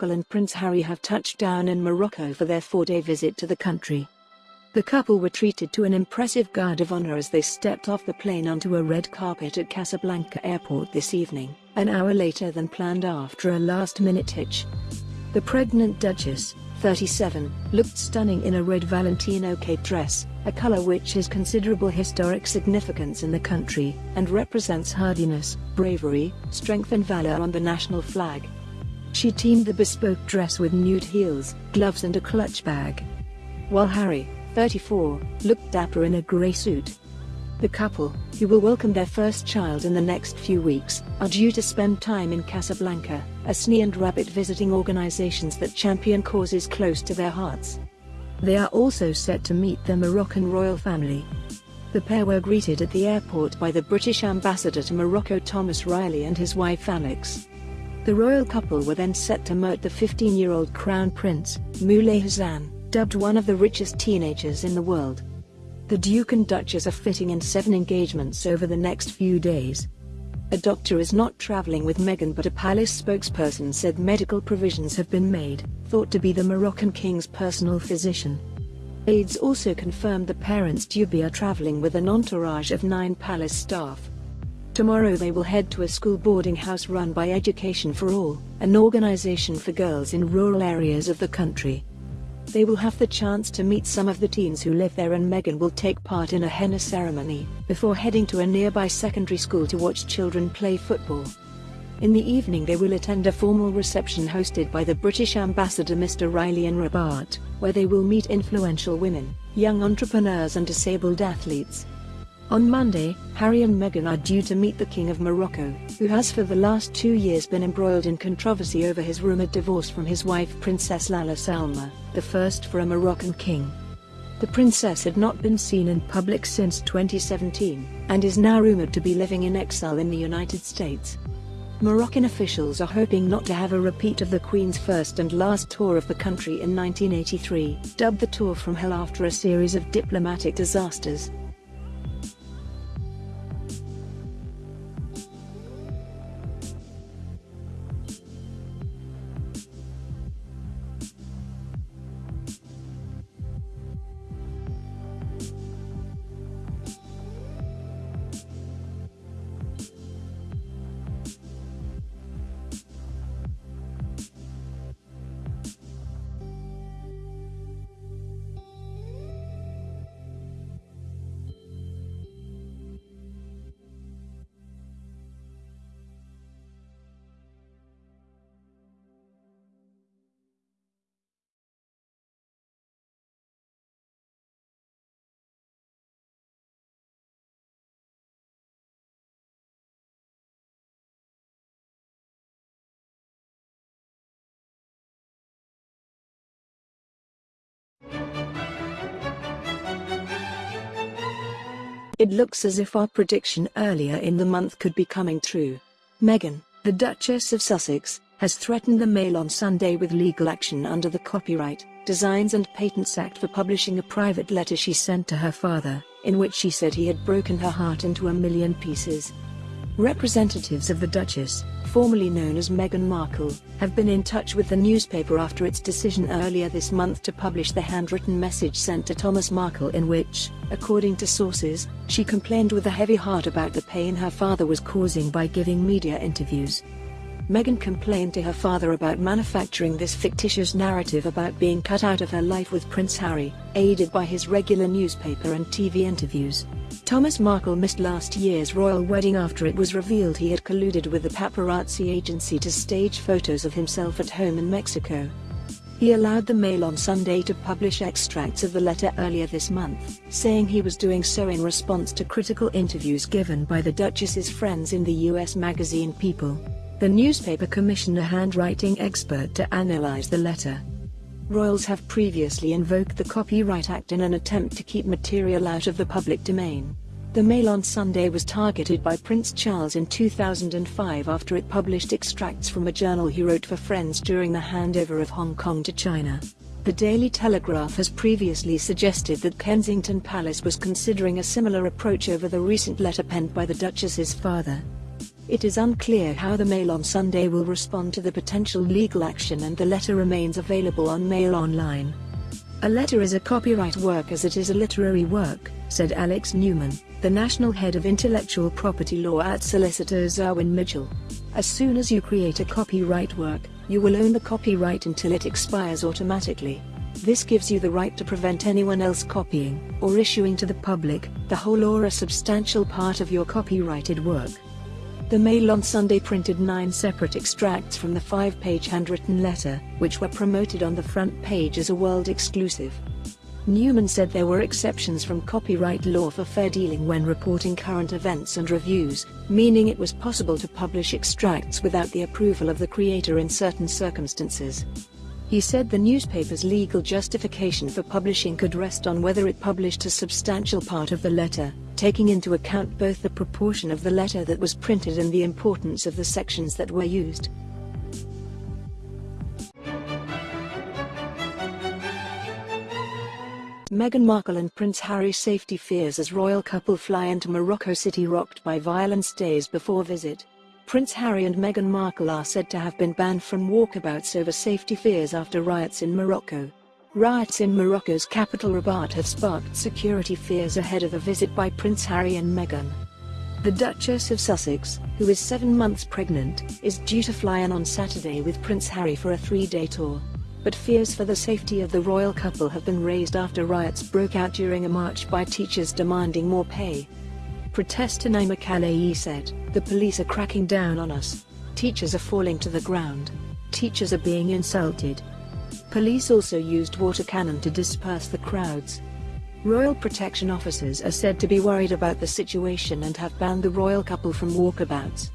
Markle and Prince Harry have touched down in Morocco for their four-day visit to the country. The couple were treated to an impressive guard of honor as they stepped off the plane onto a red carpet at Casablanca Airport this evening, an hour later than planned after a last-minute hitch. The pregnant Duchess, 37, looked stunning in a red Valentino cape dress, a color which has considerable historic significance in the country, and represents hardiness, bravery, strength and valor on the national flag. She teamed the bespoke dress with nude heels, gloves and a clutch bag. While Harry, 34, looked dapper in a grey suit. The couple, who will welcome their first child in the next few weeks, are due to spend time in Casablanca, Asni and Rabat visiting organizations that champion causes close to their hearts. They are also set to meet the Moroccan royal family. The pair were greeted at the airport by the British ambassador to Morocco Thomas Reilly and his wife Alex. The royal couple were then set to meet the 15-year-old Crown Prince, Moulay Hassan, dubbed one of the richest teenagers in the world. The Duke and Duchess are fitting in seven engagements over the next few days. A doctor is not traveling with Meghan but a palace spokesperson said medical provisions have been made, thought to be the Moroccan king's personal physician. Aides also confirmed the parents be are traveling with an entourage of nine palace staff. Tomorrow they will head to a school boarding house run by Education for All, an organization for girls in rural areas of the country. They will have the chance to meet some of the teens who live there and Meghan will take part in a henna ceremony, before heading to a nearby secondary school to watch children play football. In the evening they will attend a formal reception hosted by the British ambassador Mr. Reilly in Rabat, where they will meet influential women, young entrepreneurs and disabled athletes. On Monday, Harry and Meghan are due to meet the King of Morocco, who has for the last two years been embroiled in controversy over his rumored divorce from his wife Princess Lalla Salma, the first for a Moroccan king. The princess had not been seen in public since 2017, and is now rumored to be living in exile in the United States. Moroccan officials are hoping not to have a repeat of the Queen's first and last tour of the country in 1983, dubbed the Tour from Hell after a series of diplomatic disasters. It looks as if our prediction earlier in the month could be coming true. Meghan, the Duchess of Sussex, has threatened the Mail on Sunday with legal action under the Copyright, Designs and Patents Act for publishing a private letter she sent to her father, in which she said he had broken her heart into a million pieces. Representatives of the Duchess, formerly known as Meghan Markle, have been in touch with the newspaper after its decision earlier this month to publish the handwritten message sent to Thomas Markle in which, according to sources, she complained with a heavy heart about the pain her father was causing by giving media interviews. Meghan complained to her father about manufacturing this fictitious narrative about being cut out of her life with Prince Harry, aided by his regular newspaper and TV interviews. Thomas Markle missed last year's royal wedding after it was revealed he had colluded with the paparazzi agency to stage photos of himself at home in Mexico. He allowed the Mail on Sunday to publish extracts of the letter earlier this month, saying he was doing so in response to critical interviews given by the Duchess's friends in the US magazine People. The newspaper commissioned a handwriting expert to analyze the letter. Royals have previously invoked the Copyright Act in an attempt to keep material out of the public domain. The Mail on Sunday was targeted by Prince Charles in 2005 after it published extracts from a journal he wrote for friends during the handover of Hong Kong to China. The Daily Telegraph has previously suggested that Kensington Palace was considering a similar approach over the recent letter penned by the Duchess's father. It is unclear how the Mail on Sunday will respond to the potential legal action and the letter remains available on Mail Online. A letter is a copyright work as it is a literary work, said Alex Newman, the national head of intellectual property law at solicitors Irwin Mitchell. As soon as you create a copyright work, you will own the copyright until it expires automatically. This gives you the right to prevent anyone else copying, or issuing to the public, the whole or a substantial part of your copyrighted work. The Mail on Sunday printed nine separate extracts from the five-page handwritten letter, which were promoted on the front page as a world exclusive. Newman said there were exceptions from copyright law for fair dealing when reporting current events and reviews, meaning it was possible to publish extracts without the approval of the creator in certain circumstances. He said the newspaper's legal justification for publishing could rest on whether it published a substantial part of the letter, taking into account both the proportion of the letter that was printed and the importance of the sections that were used. Meghan Markle and Prince Harry safety fears as royal couple fly into Morocco City rocked by violence days before visit. Prince Harry and Meghan Markle are said to have been banned from walkabouts over safety fears after riots in Morocco. Riots in Morocco's capital Rabat have sparked security fears ahead of a visit by Prince Harry and Meghan. The Duchess of Sussex, who is seven months pregnant, is due to fly in on Saturday with Prince Harry for a three-day tour but fears for the safety of the royal couple have been raised after riots broke out during a march by teachers demanding more pay. Protester Naima Kalaei said, The police are cracking down on us. Teachers are falling to the ground. Teachers are being insulted. Police also used water cannon to disperse the crowds. Royal protection officers are said to be worried about the situation and have banned the royal couple from walkabouts.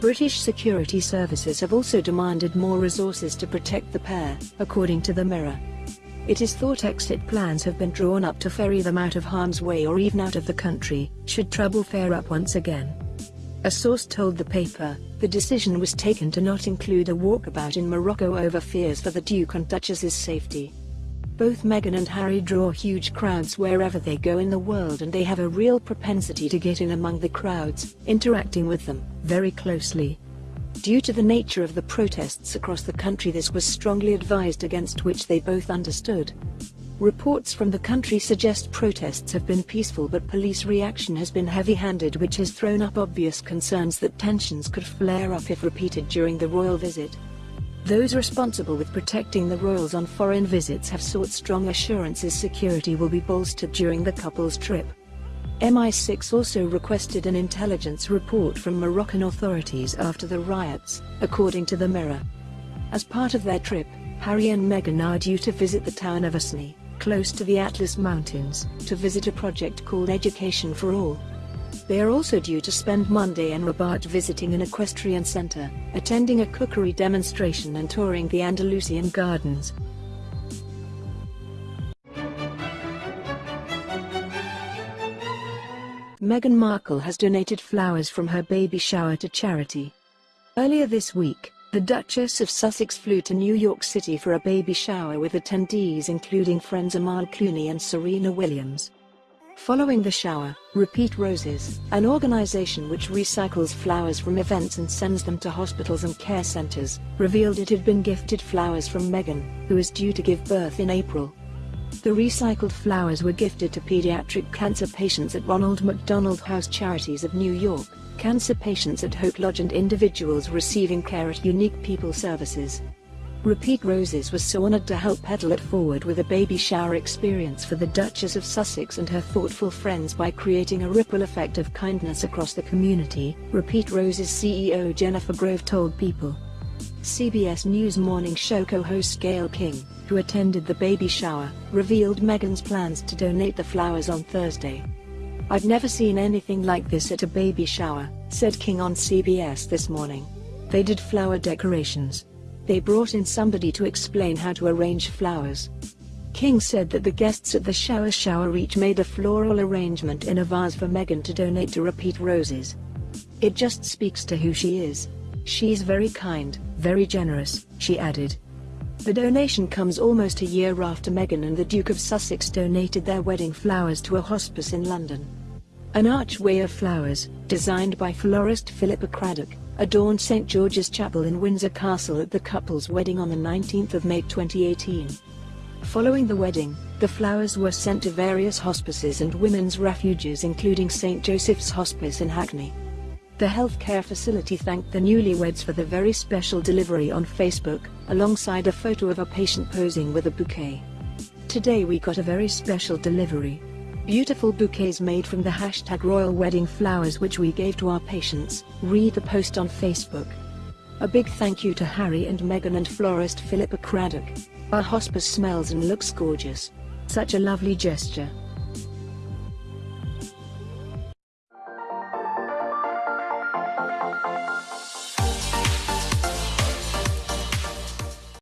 British security services have also demanded more resources to protect the pair, according to the Mirror. It is thought exit plans have been drawn up to ferry them out of harm's way or even out of the country, should trouble flare up once again. A source told the paper, the decision was taken to not include a walkabout in Morocco over fears for the Duke and Duchess's safety. Both Meghan and Harry draw huge crowds wherever they go in the world and they have a real propensity to get in among the crowds, interacting with them, very closely. Due to the nature of the protests across the country this was strongly advised against which they both understood. Reports from the country suggest protests have been peaceful but police reaction has been heavy-handed which has thrown up obvious concerns that tensions could flare up if repeated during the royal visit. Those responsible with protecting the royals on foreign visits have sought strong assurances security will be bolstered during the couple's trip. MI6 also requested an intelligence report from Moroccan authorities after the riots, according to the Mirror. As part of their trip, Harry and Meghan are due to visit the town of Asni, close to the Atlas Mountains, to visit a project called Education for All. They are also due to spend Monday in Rabat visiting an equestrian center, attending a cookery demonstration and touring the Andalusian gardens. Meghan Markle has donated flowers from her baby shower to charity. Earlier this week, the Duchess of Sussex flew to New York City for a baby shower with attendees including friends Amal Clooney and Serena Williams. Following the shower, Repeat Roses, an organization which recycles flowers from events and sends them to hospitals and care centers, revealed it had been gifted flowers from Meghan, who is due to give birth in April. The recycled flowers were gifted to pediatric cancer patients at Ronald McDonald House Charities of New York, cancer patients at Hope Lodge and individuals receiving care at Unique People Services. Repeat Roses was so honored to help pedal it forward with a baby shower experience for the Duchess of Sussex and her thoughtful friends by creating a ripple effect of kindness across the community, Repeat Roses CEO Jennifer Grove told People. CBS News morning show co-host Gayle King, who attended the baby shower, revealed Meghan's plans to donate the flowers on Thursday. I've never seen anything like this at a baby shower, said King on CBS this morning. They did flower decorations, they brought in somebody to explain how to arrange flowers. King said that the guests at the shower shower each made a floral arrangement in a vase for Meghan to donate to Repeat Roses. It just speaks to who she is. She's very kind, very generous, she added. The donation comes almost a year after Meghan and the Duke of Sussex donated their wedding flowers to a hospice in London. An archway of flowers, designed by florist Philippa Craddock, adorned St. George's Chapel in Windsor Castle at the couple's wedding on the 19th of May 2018. Following the wedding, the flowers were sent to various hospices and women's refuges including St. Joseph's Hospice in Hackney. The healthcare facility thanked the newlyweds for the very special delivery on Facebook, alongside a photo of a patient posing with a bouquet. Today we got a very special delivery. Beautiful bouquets made from the hashtag royal wedding flowers which we gave to our patients, read the post on Facebook. A big thank you to Harry and Meghan and florist Philippa Craddock. Our hospice smells and looks gorgeous. Such a lovely gesture.